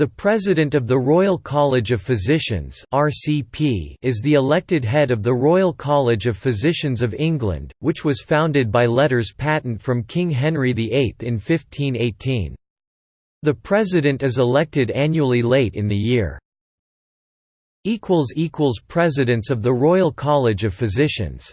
The President of the Royal College of Physicians (RCP) is the elected head of the Royal College of Physicians of England, which was founded by letters patent from King Henry VIII in 1518. The President is elected annually late in the year. Presidents of the Royal College of Physicians